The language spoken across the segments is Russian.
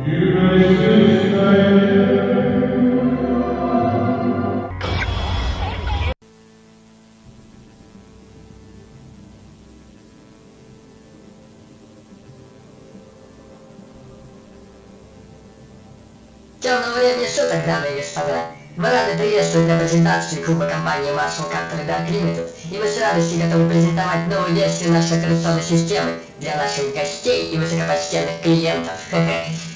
Темного времени суток, дамы и господа. Мы рады приветствовать на презентации клуба компании Marshall Computer Limited, и мы с радостью готовы презентовать новую версию нашей операционной системы для наших гостей и высокопочтенных клиентов.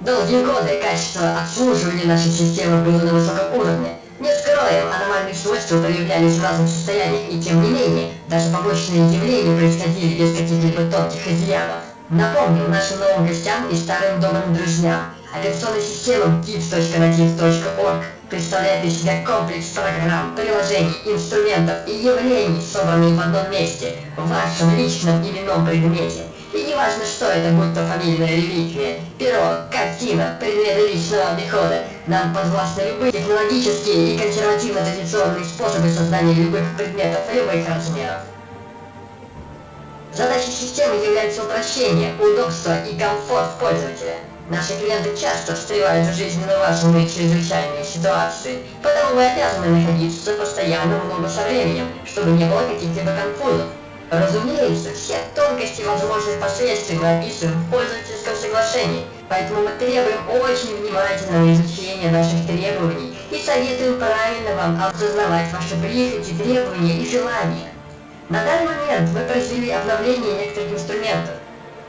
Долгие годы качество обслуживания нашей системы было на высоком уровне. Не скроем, аномальные свойства проявлялись в разных состояниях, и тем не менее, даже побочные явления происходили без каких-либо тонких изъянов. Напомню нашим новым гостям и старым добрым друзьям, операционная система gips.nativ.org представляет из себя комплекс программ, приложений, инструментов и явлений, собранных в одном месте, в вашем личном именном предмете. И не важно, что это, будь то фамильная реликвия, перо, картина, предметы личного обихода, нам подвластны любые технологические и консервативно-традиционные способы создания любых предметов любых размеров. Задачей системы является упрощение, удобство и комфорт пользователя. Наши клиенты часто встревают в жизненно важные чрезвычайные ситуации, потому мы обязаны находиться постоянно в ногу со временем, чтобы не было каких-либо конфузов. Разумеется, все тонкости возможных последствий описываем в пользовательском соглашении, поэтому мы требуем очень внимательного изучения наших требований и советуем правильно вам осознавать ваши прихоти, требования и желания. На данный момент мы произвели обновление некоторых инструментов.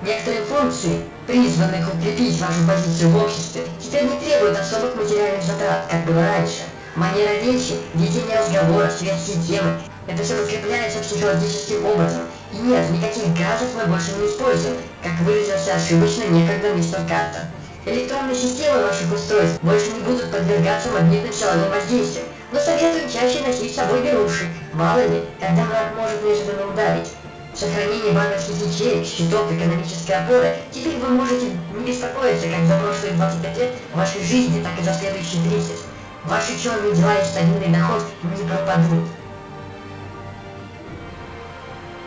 Некоторые функции, призванных укрепить вашу позицию в обществе, теперь не требуют особых материальных затрат, как было раньше. Манера речи, ведение разговора, светские темы – это все подкрепляется психологическим образом. И нет, никаких газов мы больше не используем, как выразился ошибочно некогда мистер Картер. Электронные системы ваших устройств больше не будут подвергаться магнитным силовым воздействиям, но советуем чаще носить с собой беруши, мало ли, когда враг может неожиданно ударить. Сохранение банковских ячеек, счетов, экономической опоры, теперь вы можете не беспокоиться как за прошлые 25 лет вашей жизни, так и за следующие 30. Ваши черные дела и стабильный доход не пропадут.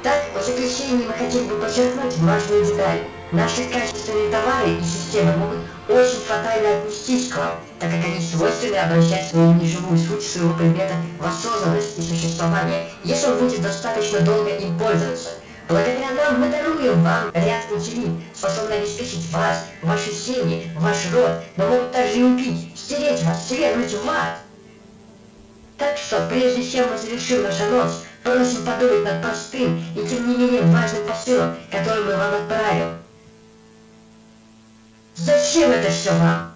Так, в заключении мы хотели бы подчеркнуть важную деталь. Наши качественные товары и системы могут очень фатально отнестись к вам, так как они свойственны обращать свою неживую суть своего предмета в осознанность и существование, если вы будете достаточно долго им пользоваться. Благодаря нам мы даруем вам ряд утилин, способных обеспечить вас, ваши семьи, ваш род, но могут также и убить, стереть вас, свергнуть в ад. Так что, прежде чем мы завершим наш анонс, просим подумать над простым и тем не менее важным посылом, который мы вам отправим. Зачем это все вам?